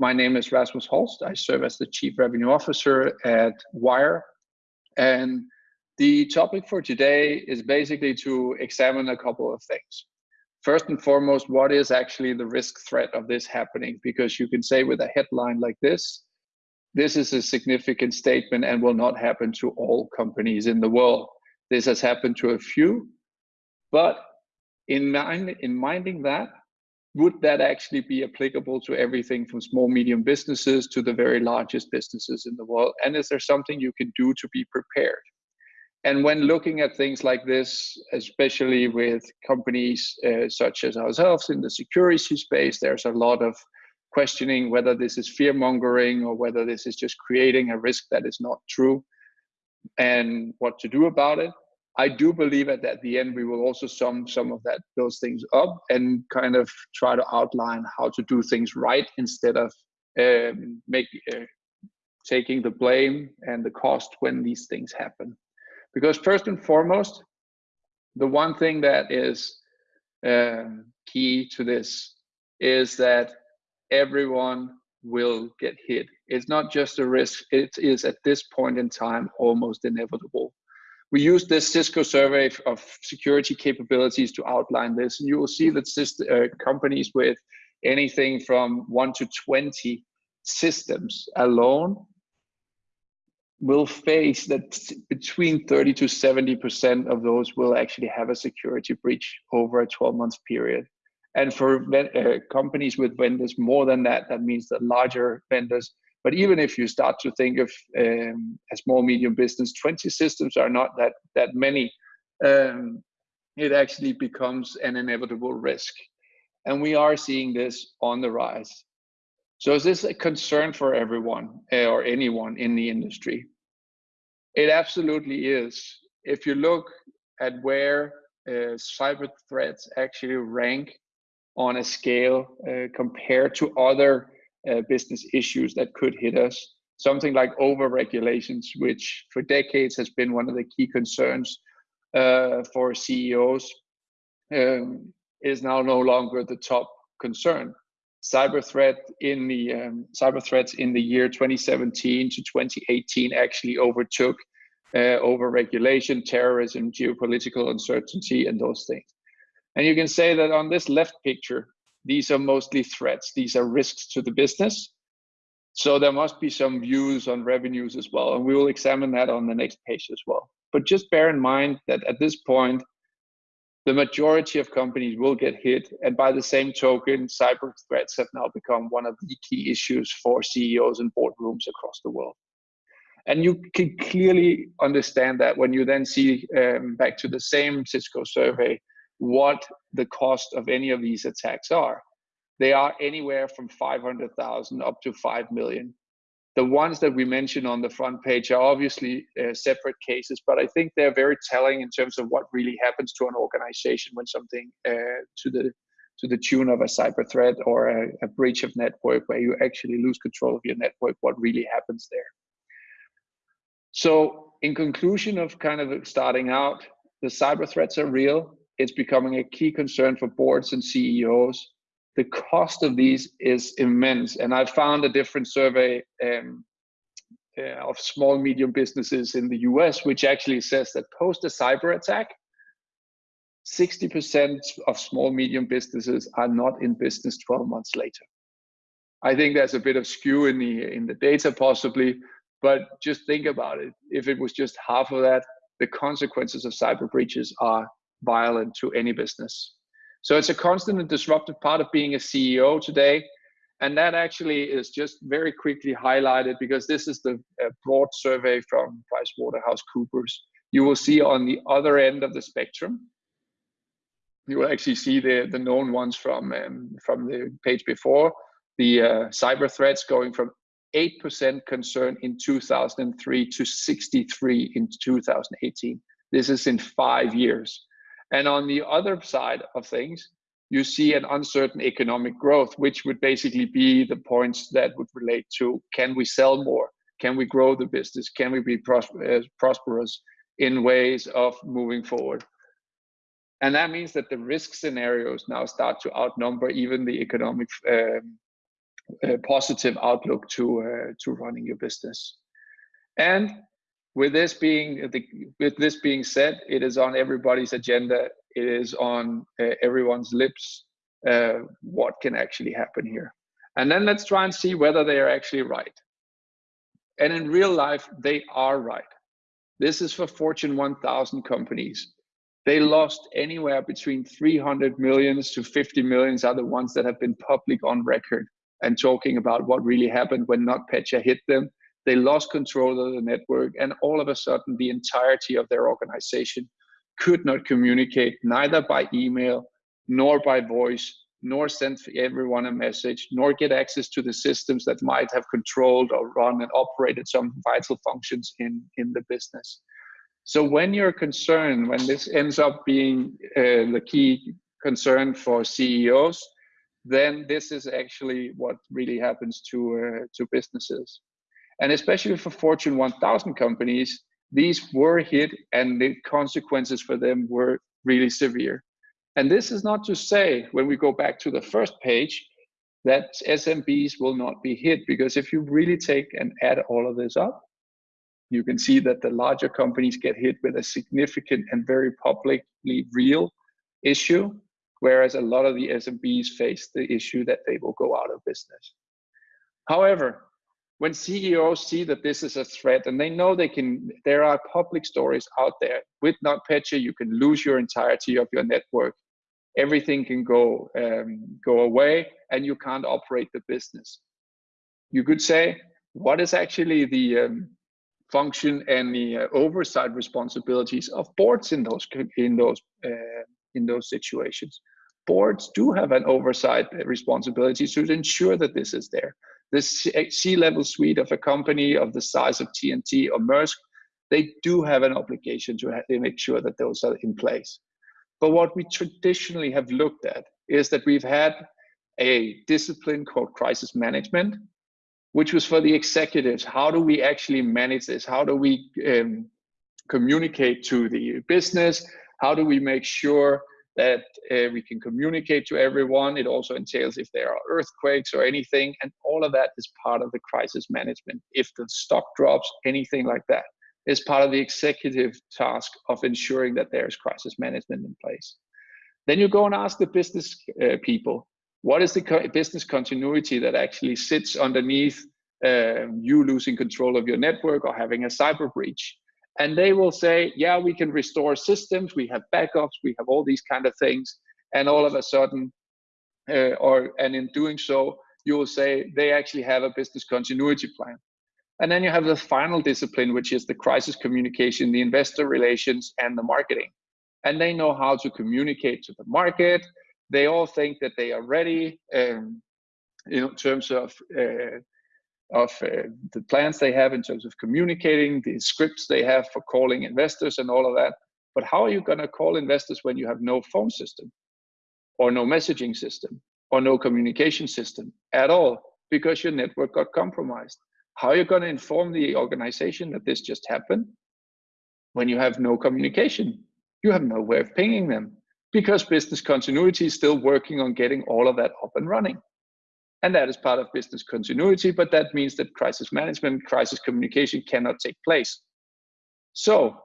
My name is Rasmus Holst. I serve as the Chief Revenue Officer at Wire. And the topic for today is basically to examine a couple of things. First and foremost, what is actually the risk threat of this happening? Because you can say with a headline like this, this is a significant statement and will not happen to all companies in the world. This has happened to a few, but in, mind, in minding that, would that actually be applicable to everything from small, medium businesses to the very largest businesses in the world? And is there something you can do to be prepared? And when looking at things like this, especially with companies uh, such as ourselves in the security space, there's a lot of questioning whether this is fear mongering or whether this is just creating a risk that is not true and what to do about it. I do believe that at the end we will also sum some of that those things up and kind of try to outline how to do things right instead of um, make uh, taking the blame and the cost when these things happen. Because first and foremost, the one thing that is um, key to this is that everyone will get hit. It's not just a risk, it is at this point in time almost inevitable. We used this Cisco survey of security capabilities to outline this. And you will see that uh, companies with anything from one to 20 systems alone will face that between 30 to 70% of those will actually have a security breach over a 12 month period. And for uh, companies with vendors more than that, that means that larger vendors. But even if you start to think of um, a small, medium business, 20 systems are not that, that many. Um, it actually becomes an inevitable risk. And we are seeing this on the rise. So is this a concern for everyone uh, or anyone in the industry? It absolutely is. If you look at where uh, cyber threats actually rank on a scale uh, compared to other uh, business issues that could hit us. Something like over regulations, which for decades has been one of the key concerns uh, for CEOs, um, is now no longer the top concern. Cyber threat in the um, cyber threats in the year 2017 to 2018 actually overtook uh, over regulation, terrorism, geopolitical uncertainty, and those things. And you can say that on this left picture, these are mostly threats. These are risks to the business. So there must be some views on revenues as well. And we will examine that on the next page as well. But just bear in mind that at this point, the majority of companies will get hit. And by the same token, cyber threats have now become one of the key issues for CEOs and boardrooms across the world. And you can clearly understand that when you then see um, back to the same Cisco survey, what the cost of any of these attacks are. They are anywhere from 500,000 up to 5 million. The ones that we mention on the front page are obviously uh, separate cases, but I think they're very telling in terms of what really happens to an organization when something uh, to the to the tune of a cyber threat or a, a breach of network where you actually lose control of your network, what really happens there. So in conclusion of kind of starting out, the cyber threats are real it's becoming a key concern for boards and CEOs. The cost of these is immense. And I found a different survey um, uh, of small, medium businesses in the US, which actually says that post a cyber attack, 60% of small, medium businesses are not in business 12 months later. I think there's a bit of skew in the in the data possibly, but just think about it. If it was just half of that, the consequences of cyber breaches are violent to any business. So it's a constant and disruptive part of being a CEO today. And that actually is just very quickly highlighted because this is the broad survey from PricewaterhouseCoopers. You will see on the other end of the spectrum, you will actually see the, the known ones from, um, from the page before, the uh, cyber threats going from 8% concern in 2003 to 63 in 2018. This is in five years. And on the other side of things, you see an uncertain economic growth, which would basically be the points that would relate to can we sell more? Can we grow the business? Can we be uh, prosperous in ways of moving forward? And that means that the risk scenarios now start to outnumber even the economic um, uh, positive outlook to uh, to running your business. And with this being the, with this being said, it is on everybody's agenda. It is on uh, everyone's lips. Uh, what can actually happen here? And then let's try and see whether they are actually right. And in real life, they are right. This is for Fortune 1000 companies. They lost anywhere between 300 millions to 50 millions are the ones that have been public on record and talking about what really happened when NotPetya hit them. They lost control of the network, and all of a sudden, the entirety of their organization could not communicate neither by email nor by voice nor send everyone a message, nor get access to the systems that might have controlled or run and operated some vital functions in, in the business. So when you're concerned, when this ends up being uh, the key concern for CEOs, then this is actually what really happens to, uh, to businesses. And especially for Fortune 1000 companies, these were hit and the consequences for them were really severe. And this is not to say, when we go back to the first page, that SMBs will not be hit, because if you really take and add all of this up, you can see that the larger companies get hit with a significant and very publicly real issue, whereas a lot of the SMBs face the issue that they will go out of business. However, when CEOs see that this is a threat and they know they can, there are public stories out there. With NotPetya, you can lose your entirety of your network everything can go um, go away and you can't operate the business. You could say, what is actually the um, function and the uh, oversight responsibilities of boards in those in those uh, in those situations? Boards do have an oversight responsibility to ensure that this is there. The C-level suite of a company of the size of TNT or Maersk, they do have an obligation to make sure that those are in place. But what we traditionally have looked at is that we've had a discipline called crisis management, which was for the executives. How do we actually manage this? How do we um, communicate to the business? How do we make sure that uh, we can communicate to everyone? It also entails if there are earthquakes or anything, and all of that is part of the crisis management. If the stock drops, anything like that is part of the executive task of ensuring that there's crisis management in place. Then you go and ask the business uh, people, what is the co business continuity that actually sits underneath uh, you losing control of your network or having a cyber breach? And they will say, yeah, we can restore systems, we have backups, we have all these kind of things. And all of a sudden, uh, or and in doing so, you will say they actually have a business continuity plan. And then you have the final discipline, which is the crisis communication, the investor relations, and the marketing. And they know how to communicate to the market. They all think that they are ready um, in terms of uh, of uh, the plans they have in terms of communicating, the scripts they have for calling investors, and all of that. But how are you going to call investors when you have no phone system, or no messaging system, or no communication system at all because your network got compromised? How are you going to inform the organization that this just happened when you have no communication? You have no way of pinging them because business continuity is still working on getting all of that up and running. And that is part of business continuity, but that means that crisis management, crisis communication cannot take place. So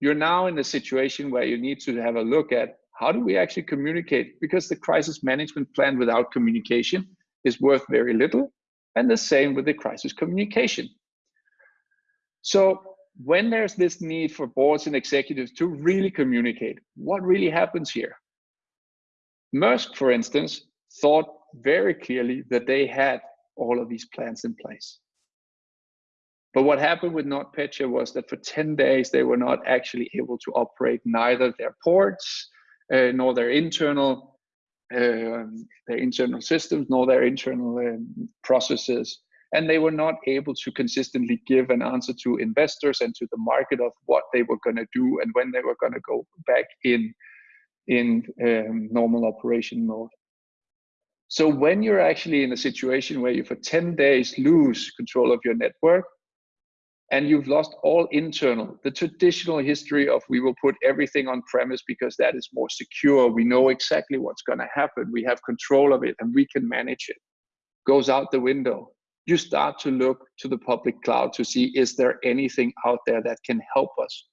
you're now in a situation where you need to have a look at how do we actually communicate? Because the crisis management plan without communication is worth very little and the same with the crisis communication. So when there's this need for boards and executives to really communicate, what really happens here? Maersk, for instance, thought very clearly that they had all of these plans in place. But what happened with NotPetya was that for 10 days, they were not actually able to operate neither their ports uh, nor their internal um, their internal systems nor their internal um, processes. And they were not able to consistently give an answer to investors and to the market of what they were going to do and when they were going to go back in in um, normal operation mode. So when you're actually in a situation where you for 10 days lose control of your network, and you've lost all internal the traditional history of we will put everything on premise because that is more secure we know exactly what's going to happen we have control of it and we can manage it goes out the window. You start to look to the public cloud to see, is there anything out there that can help us?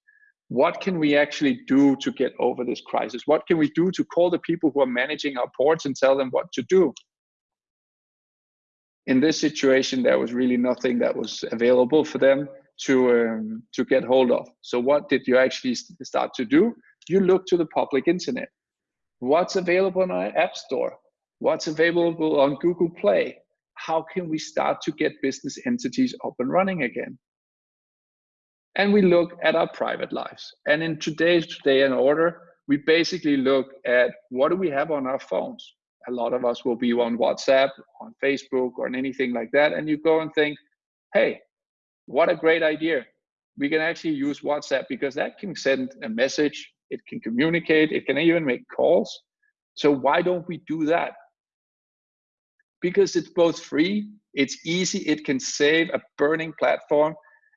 What can we actually do to get over this crisis? What can we do to call the people who are managing our ports and tell them what to do? In this situation, there was really nothing that was available for them to um, to get hold of. So what did you actually start to do? You look to the public internet. What's available on our app store? What's available on Google Play? How can we start to get business entities up and running again? And we look at our private lives. And in today's day and order, we basically look at what do we have on our phones. A lot of us will be on WhatsApp, on Facebook, or on anything like that. And you go and think, hey, what a great idea. We can actually use WhatsApp because that can send a message, it can communicate, it can even make calls. So why don't we do that? Because it's both free, it's easy, it can save a burning platform.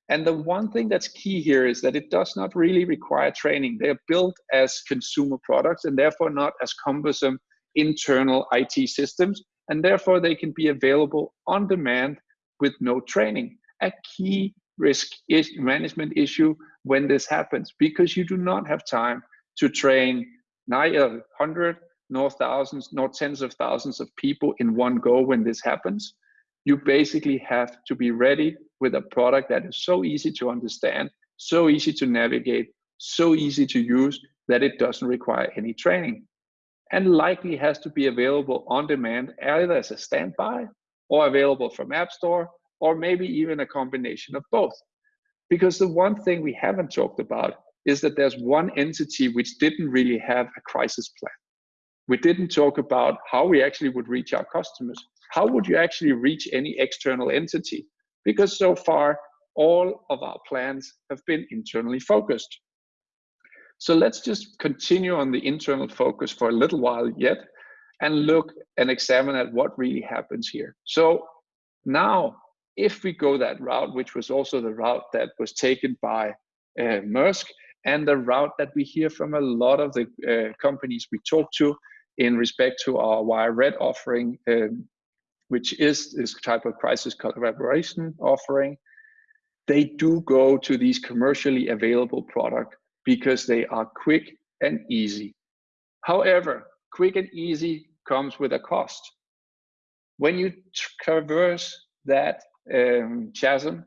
And the one thing that's key here is that it does not really require training. They're built as consumer products and therefore not as cumbersome internal IT systems. And therefore they can be available on demand with no training a key risk is management issue when this happens because you do not have time to train neither hundred nor thousands nor tens of thousands of people in one go when this happens. You basically have to be ready with a product that is so easy to understand, so easy to navigate, so easy to use that it doesn't require any training. And likely has to be available on demand either as a standby or available from App Store or maybe even a combination of both. Because the one thing we haven't talked about is that there's one entity which didn't really have a crisis plan. We didn't talk about how we actually would reach our customers. How would you actually reach any external entity? Because so far, all of our plans have been internally focused. So let's just continue on the internal focus for a little while yet and look and examine at what really happens here. So now if we go that route, which was also the route that was taken by uh, Maersk, and the route that we hear from a lot of the uh, companies we talk to in respect to our Wire Red offering, um, which is this type of crisis collaboration offering, they do go to these commercially available products because they are quick and easy. However, quick and easy comes with a cost. When you traverse that um, chasm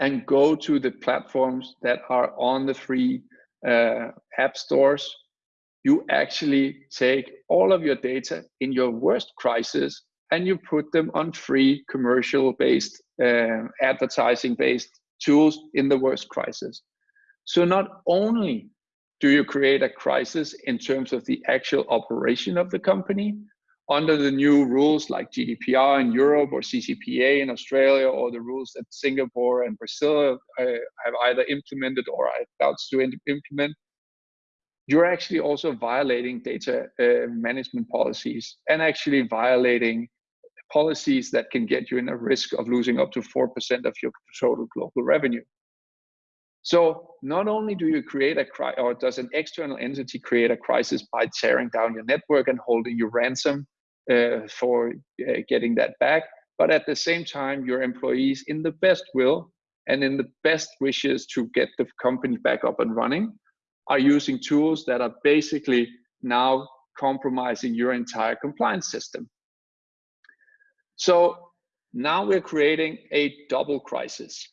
and go to the platforms that are on the free uh, app stores, you actually take all of your data in your worst crisis and you put them on free commercial based uh, advertising based tools in the worst crisis. So not only do you create a crisis in terms of the actual operation of the company, under the new rules like GDPR in Europe or CCPA in Australia or the rules that Singapore and Brazil uh, have either implemented or are about to implement, you're actually also violating data uh, management policies and actually violating policies that can get you in a risk of losing up to 4% of your total global revenue. So not only do you create a crisis, or does an external entity create a crisis by tearing down your network and holding you ransom uh, for uh, getting that back. But at the same time, your employees, in the best will and in the best wishes to get the company back up and running, are using tools that are basically now compromising your entire compliance system. So now we're creating a double crisis.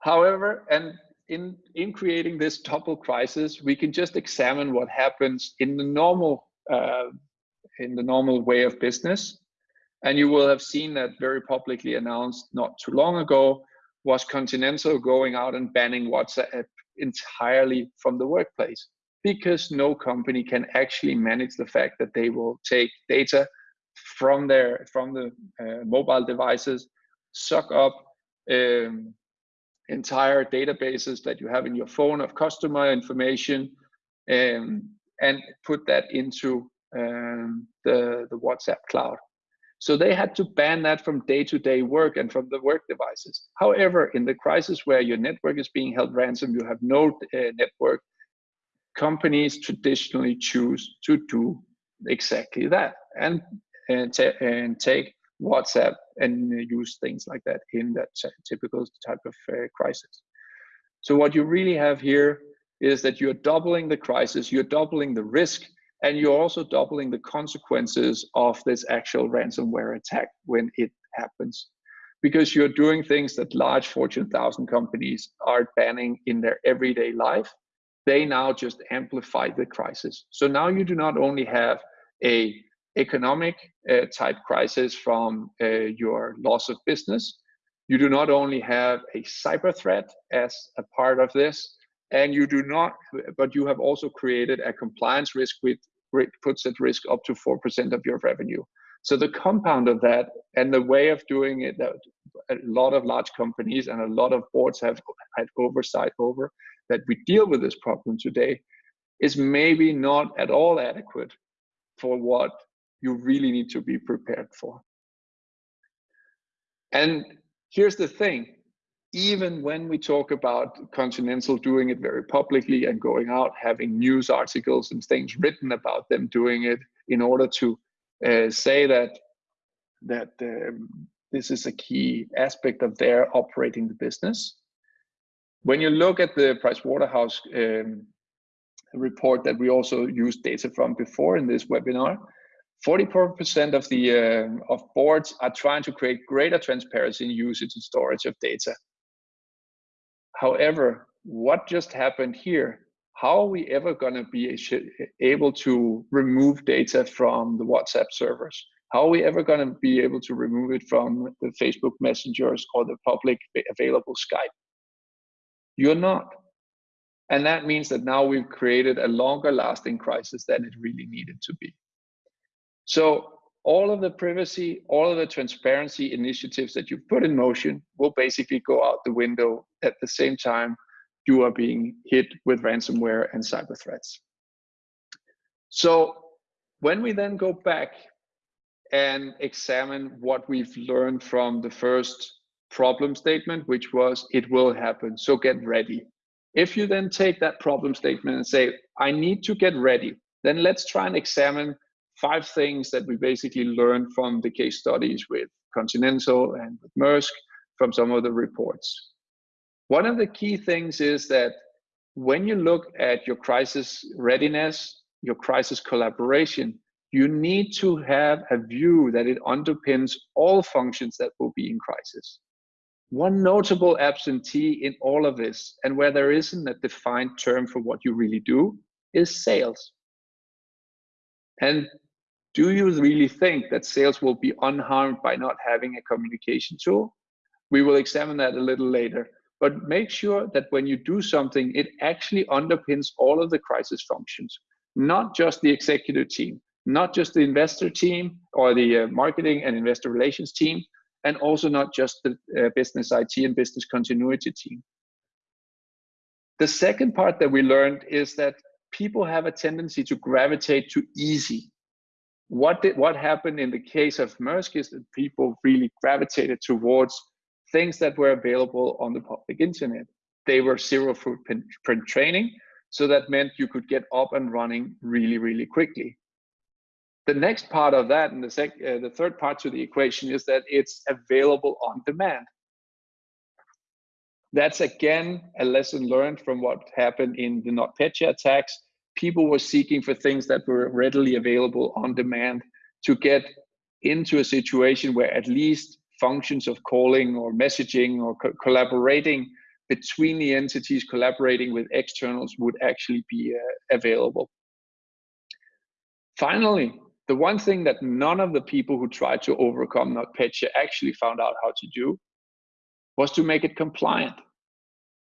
However, and in, in creating this double crisis, we can just examine what happens in the normal uh, in the normal way of business. And you will have seen that very publicly announced not too long ago was Continental going out and banning WhatsApp entirely from the workplace because no company can actually manage the fact that they will take data from their from the uh, mobile devices, suck up um, entire databases that you have in your phone of customer information, um, and put that into um, the, the WhatsApp cloud. So they had to ban that from day-to-day -day work and from the work devices. However, in the crisis where your network is being held ransom, you have no uh, network, companies traditionally choose to do exactly that. And and, and take WhatsApp and use things like that in that typical type of uh, crisis. So what you really have here is that you're doubling the crisis, you're doubling the risk, and you're also doubling the consequences of this actual ransomware attack when it happens. Because you're doing things that large Fortune 1000 companies are banning in their everyday life. They now just amplify the crisis. So now you do not only have a economic uh, type crisis from uh, your loss of business, you do not only have a cyber threat as a part of this, and you do not, but you have also created a compliance risk which puts at risk up to 4% of your revenue. So the compound of that and the way of doing it that a lot of large companies and a lot of boards have had oversight over that we deal with this problem today is maybe not at all adequate for what you really need to be prepared for. And here's the thing, even when we talk about Continental doing it very publicly and going out, having news articles and things written about them doing it in order to uh, say that that um, this is a key aspect of their operating the business. When you look at the Pricewaterhouse um, report that we also used data from before in this webinar, 44% of the uh, of boards are trying to create greater transparency in usage and storage of data. However, what just happened here? How are we ever going to be able to remove data from the WhatsApp servers? How are we ever going to be able to remove it from the Facebook messengers or the public available Skype? You're not. And that means that now we've created a longer lasting crisis than it really needed to be. So all of the privacy, all of the transparency initiatives that you put in motion will basically go out the window at the same time you are being hit with ransomware and cyber threats. So when we then go back and examine what we've learned from the first problem statement, which was it will happen, so get ready. If you then take that problem statement and say, I need to get ready, then let's try and examine five things that we basically learned from the case studies with Continental and with Maersk from some of the reports. One of the key things is that when you look at your crisis readiness, your crisis collaboration, you need to have a view that it underpins all functions that will be in crisis. One notable absentee in all of this, and where there isn't a defined term for what you really do, is sales. And do you really think that sales will be unharmed by not having a communication tool? We will examine that a little later. But make sure that when you do something, it actually underpins all of the crisis functions, not just the executive team, not just the investor team or the uh, marketing and investor relations team, and also not just the uh, business IT and business continuity team. The second part that we learned is that people have a tendency to gravitate to easy what did what happened in the case of Maersk is that people really gravitated towards things that were available on the public internet. They were zero footprint training, so that meant you could get up and running really, really quickly. The next part of that, and the, sec, uh, the third part to the equation, is that it's available on demand. That's again a lesson learned from what happened in the NotPetya attacks people were seeking for things that were readily available on demand to get into a situation where at least functions of calling or messaging or co collaborating between the entities collaborating with externals would actually be uh, available. Finally, the one thing that none of the people who tried to overcome NotPetya actually found out how to do was to make it compliant.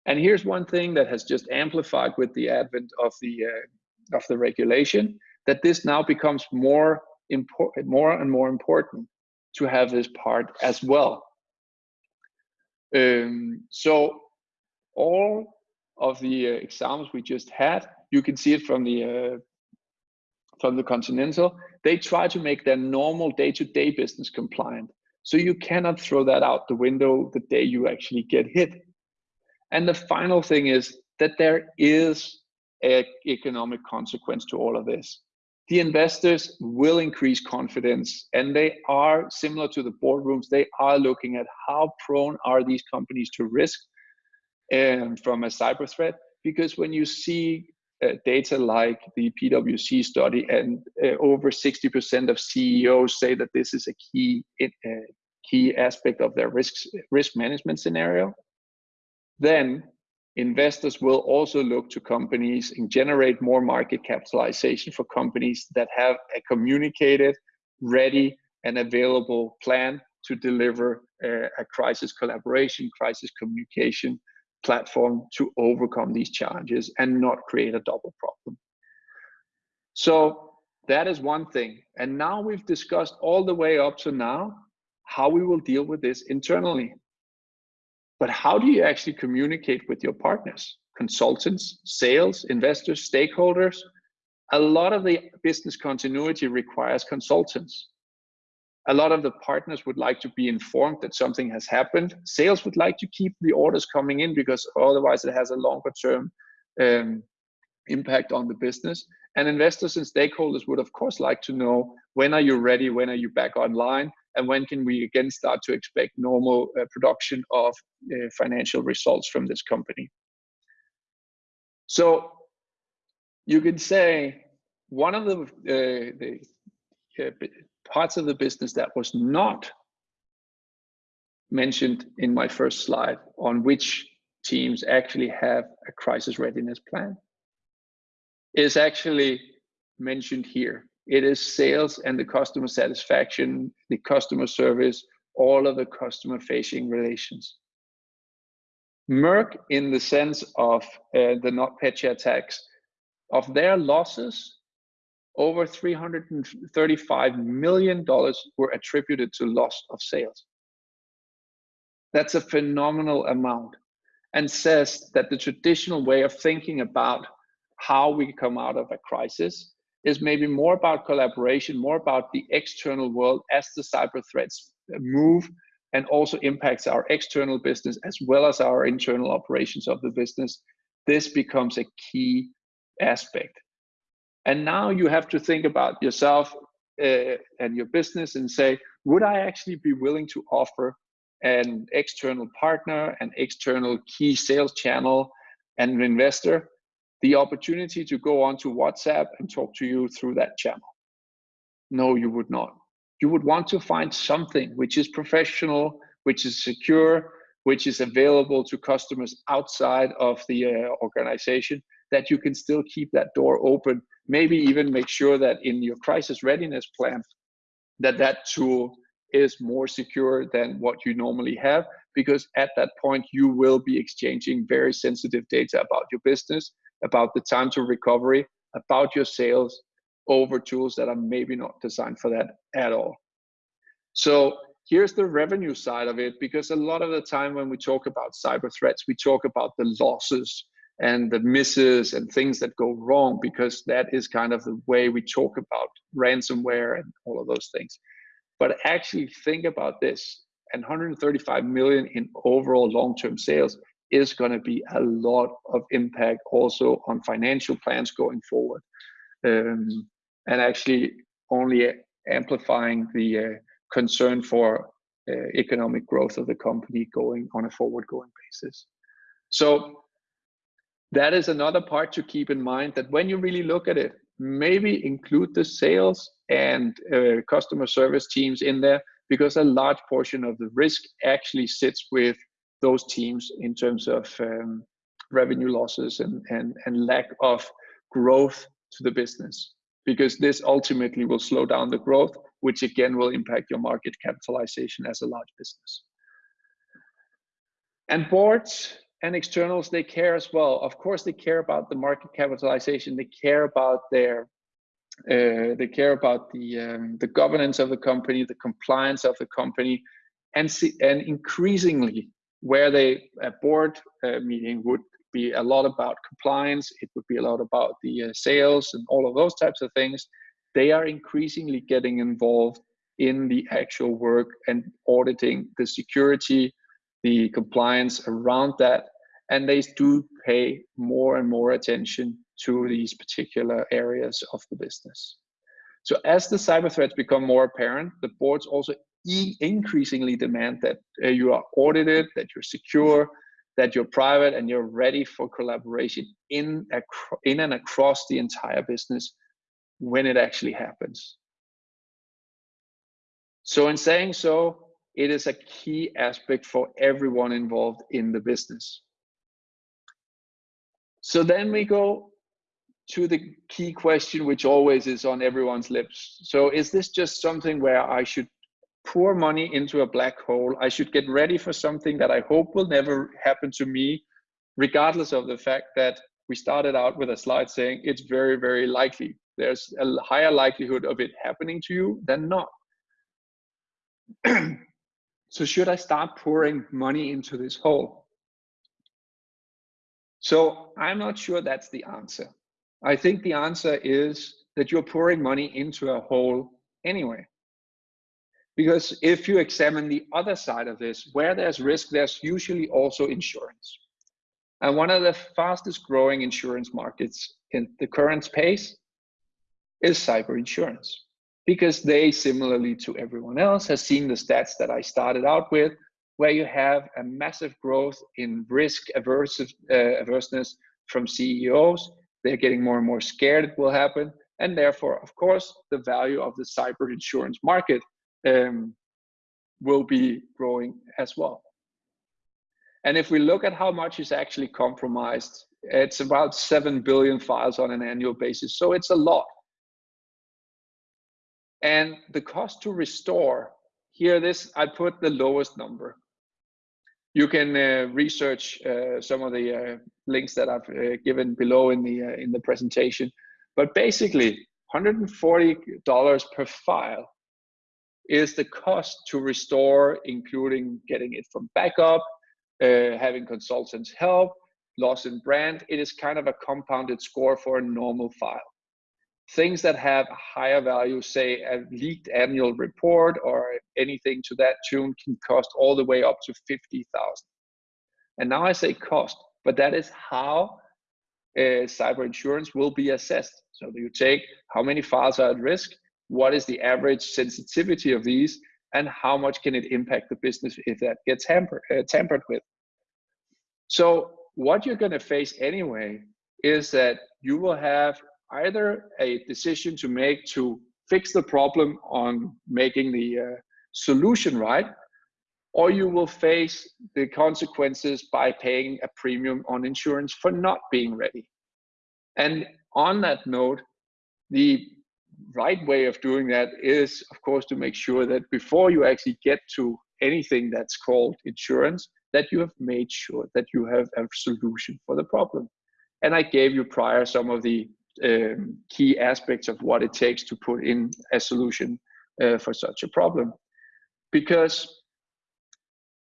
And here's one thing that has just amplified with the advent of the uh, of the regulation, that this now becomes more important, more and more important to have this part as well. Um, so all of the uh, examples we just had, you can see it from the uh, from the Continental. They try to make their normal day-to-day -day business compliant. So you cannot throw that out the window the day you actually get hit. And the final thing is that there is economic consequence to all of this. the investors will increase confidence and they are similar to the boardrooms they are looking at how prone are these companies to risk and from a cyber threat because when you see uh, data like the PwC study and uh, over 60% of CEOs say that this is a key uh, key aspect of their risk risk management scenario then investors will also look to companies and generate more market capitalization for companies that have a communicated, ready, and available plan to deliver a, a crisis collaboration, crisis communication platform to overcome these challenges and not create a double problem. So that is one thing. And now we've discussed all the way up to now how we will deal with this internally. But how do you actually communicate with your partners, consultants, sales, investors, stakeholders? A lot of the business continuity requires consultants. A lot of the partners would like to be informed that something has happened. Sales would like to keep the orders coming in because otherwise it has a longer term um, impact on the business. And investors and stakeholders would, of course, like to know when are you ready? When are you back online? And when can we again start to expect normal uh, production of uh, financial results from this company. So you could say one of the, uh, the uh, parts of the business that was not mentioned in my first slide on which teams actually have a crisis readiness plan is actually mentioned here. It is sales and the customer satisfaction, the customer service, all of the customer facing relations. Merck, in the sense of uh, the NotPetya attacks, of their losses, over $335 million were attributed to loss of sales. That's a phenomenal amount and says that the traditional way of thinking about how we come out of a crisis is maybe more about collaboration, more about the external world as the cyber threats move and also impacts our external business as well as our internal operations of the business. This becomes a key aspect. And now you have to think about yourself uh, and your business and say, would I actually be willing to offer an external partner, an external key sales channel, and an investor the opportunity to go onto WhatsApp and talk to you through that channel? No, you would not. You would want to find something which is professional, which is secure, which is available to customers outside of the uh, organization, that you can still keep that door open. Maybe even make sure that in your crisis readiness plan, that that tool is more secure than what you normally have, because at that point you will be exchanging very sensitive data about your business about the time to recovery, about your sales over tools that are maybe not designed for that at all. So here's the revenue side of it, because a lot of the time when we talk about cyber threats, we talk about the losses and the misses and things that go wrong, because that is kind of the way we talk about ransomware and all of those things. But actually think about this, and 135 million in overall long-term sales is going to be a lot of impact also on financial plans going forward. Um, and actually only amplifying the uh, concern for uh, economic growth of the company going on a forward going basis. So that is another part to keep in mind that when you really look at it maybe include the sales and uh, customer service teams in there because a large portion of the risk actually sits with those teams in terms of um, revenue losses and, and, and lack of growth to the business because this ultimately will slow down the growth, which again will impact your market capitalization as a large business. And boards and externals, they care as well. Of course, they care about the market capitalization. They care about their, uh, they care about the um, the governance of the company, the compliance of the company, and see, and increasingly where they a board uh, meeting would be a lot about compliance it would be a lot about the uh, sales and all of those types of things. They are increasingly getting involved in the actual work and auditing the security the compliance around that and they do pay more and more attention to these particular areas of the business. So as the cyber threats become more apparent, the boards also increasingly demand that uh, you are audited, that you're secure, that you're private, and you're ready for collaboration in, in and across the entire business when it actually happens. So in saying so, it is a key aspect for everyone involved in the business. So then we go to the key question, which always is on everyone's lips. So is this just something where I should pour money into a black hole? I should get ready for something that I hope will never happen to me, regardless of the fact that we started out with a slide saying it's very, very likely. There's a higher likelihood of it happening to you than not. so should I start pouring money into this hole? So I'm not sure that's the answer. I think the answer is that you're pouring money into a hole anyway. Because if you examine the other side of this, where there's risk, there's usually also insurance. And one of the fastest growing insurance markets in the current space is cyber insurance. Because they, similarly to everyone else, has seen the stats that I started out with, where you have a massive growth in risk averse, uh, averseness from CEOs they're getting more and more scared it will happen. And therefore, of course, the value of the cyber insurance market um, will be growing as well. And if we look at how much is actually compromised, it's about 7 billion files on an annual basis. So it's a lot. And the cost to restore, here this, I put the lowest number you can uh, research uh, some of the uh, links that I've uh, given below in the uh, in the presentation. But basically, $140 per file is the cost to restore, including getting it from backup, uh, having consultants help, loss in brand. It is kind of a compounded score for a normal file things that have higher value, say a leaked annual report or anything to that tune can cost all the way up to 50,000. And now I say cost, but that is how uh, cyber insurance will be assessed. So you take how many files are at risk, what is the average sensitivity of these, and how much can it impact the business if that gets hampered, uh, tampered with. So what you're going to face anyway is that you will have either a decision to make to fix the problem on making the uh, solution right, or you will face the consequences by paying a premium on insurance for not being ready. And on that note, the right way of doing that is, of course, to make sure that before you actually get to anything that's called insurance, that you have made sure that you have a solution for the problem. And I gave you prior some of the um, key aspects of what it takes to put in a solution uh, for such a problem. Because,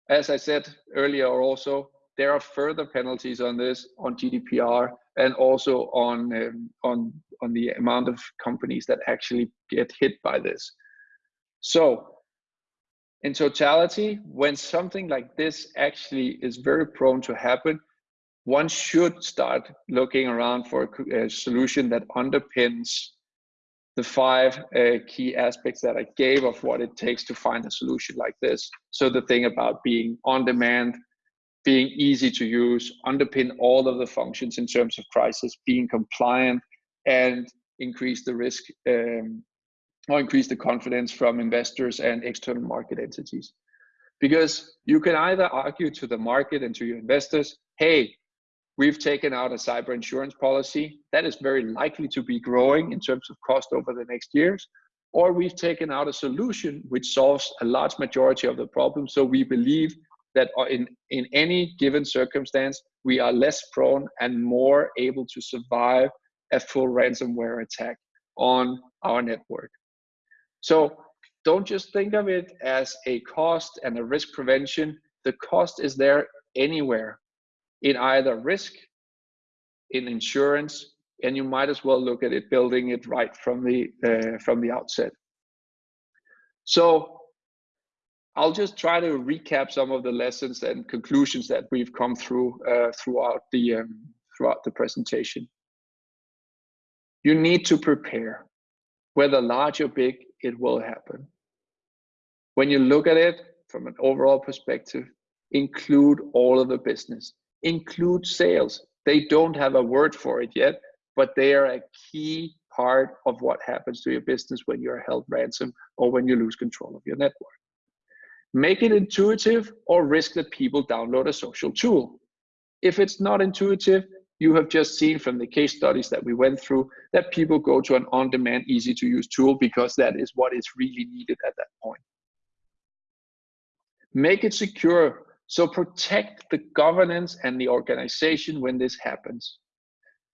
as I said earlier, also there are further penalties on this on GDPR and also on um, on on the amount of companies that actually get hit by this. So, in totality, when something like this actually is very prone to happen, one should start looking around for a, a solution that underpins the five uh, key aspects that I gave of what it takes to find a solution like this. So the thing about being on demand, being easy to use, underpin all of the functions in terms of crisis, being compliant, and increase the risk um, or increase the confidence from investors and external market entities. Because you can either argue to the market and to your investors, hey, We've taken out a cyber insurance policy that is very likely to be growing in terms of cost over the next years. Or we've taken out a solution which solves a large majority of the problem. So we believe that in, in any given circumstance, we are less prone and more able to survive a full ransomware attack on our network. So don't just think of it as a cost and a risk prevention. The cost is there anywhere in either risk, in insurance, and you might as well look at it building it right from the uh, from the outset. So I'll just try to recap some of the lessons and conclusions that we've come through uh, throughout the um, throughout the presentation. You need to prepare. whether large or big, it will happen. When you look at it from an overall perspective, include all of the business, include sales. They don't have a word for it yet, but they are a key part of what happens to your business when you're held ransom or when you lose control of your network. Make it intuitive or risk that people download a social tool. If it's not intuitive, you have just seen from the case studies that we went through that people go to an on-demand, easy to use tool because that is what is really needed at that point. Make it secure, so protect the governance and the organization when this happens.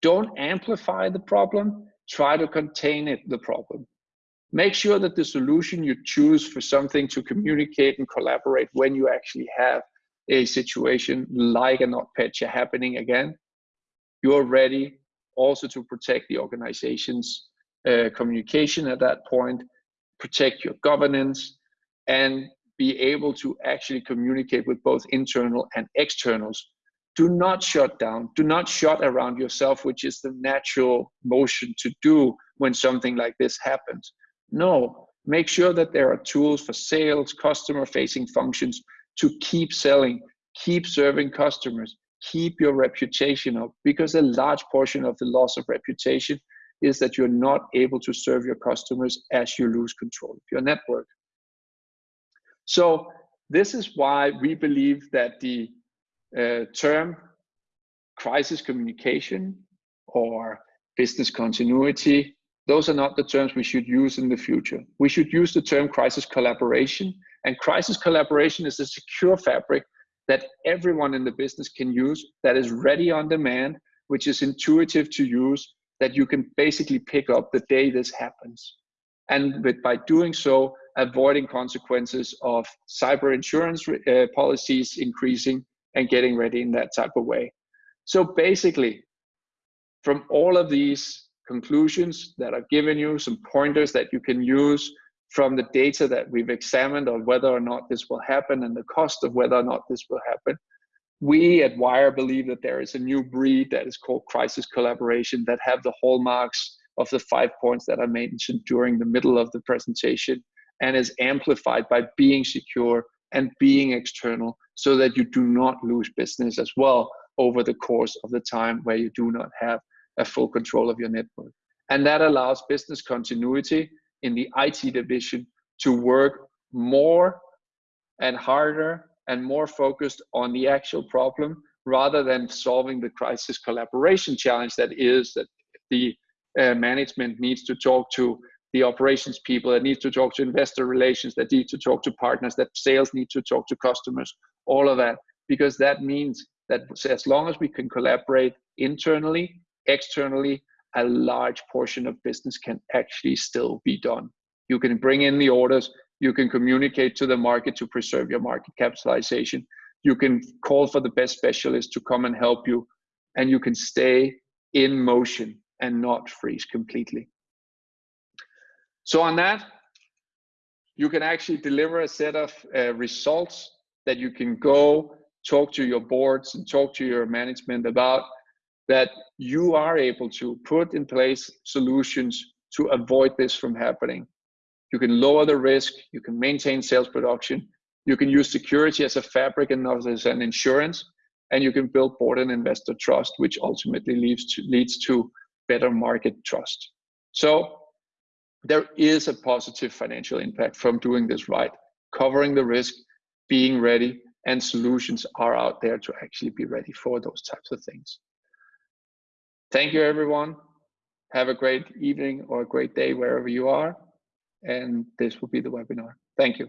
Don't amplify the problem, try to contain it, the problem. Make sure that the solution you choose for something to communicate and collaborate when you actually have a situation like a NotPetya happening again, you're ready also to protect the organization's uh, communication at that point, protect your governance, and be able to actually communicate with both internal and externals. Do not shut down, do not shut around yourself, which is the natural motion to do when something like this happens. No, make sure that there are tools for sales, customer facing functions to keep selling, keep serving customers, keep your reputation up because a large portion of the loss of reputation is that you're not able to serve your customers as you lose control of your network. So this is why we believe that the uh, term crisis communication or business continuity, those are not the terms we should use in the future. We should use the term crisis collaboration and crisis collaboration is a secure fabric that everyone in the business can use that is ready on demand, which is intuitive to use, that you can basically pick up the day this happens. And with, by doing so, avoiding consequences of cyber insurance uh, policies increasing and getting ready in that type of way. So basically, from all of these conclusions that I've given you, some pointers that you can use from the data that we've examined on whether or not this will happen and the cost of whether or not this will happen, we at Wire believe that there is a new breed that is called crisis collaboration that have the hallmarks of the five points that I mentioned during the middle of the presentation and is amplified by being secure and being external so that you do not lose business as well over the course of the time where you do not have a full control of your network. And that allows business continuity in the IT division to work more and harder and more focused on the actual problem rather than solving the crisis collaboration challenge that is that the uh, management needs to talk to the operations people that needs to talk to investor relations that need to talk to partners that sales need to talk to customers all of that because that means that as long as we can collaborate internally externally a large portion of business can actually still be done. You can bring in the orders, you can communicate to the market to preserve your market capitalization, you can call for the best specialist to come and help you, and you can stay in motion and not freeze completely. So on that, you can actually deliver a set of uh, results that you can go talk to your boards and talk to your management about that you are able to put in place solutions to avoid this from happening. You can lower the risk, you can maintain sales production, you can use security as a fabric and not as an insurance, and you can build board and investor trust, which ultimately leads to, leads to better market trust. So there is a positive financial impact from doing this right, covering the risk, being ready, and solutions are out there to actually be ready for those types of things. Thank you, everyone. Have a great evening or a great day wherever you are. And this will be the webinar. Thank you.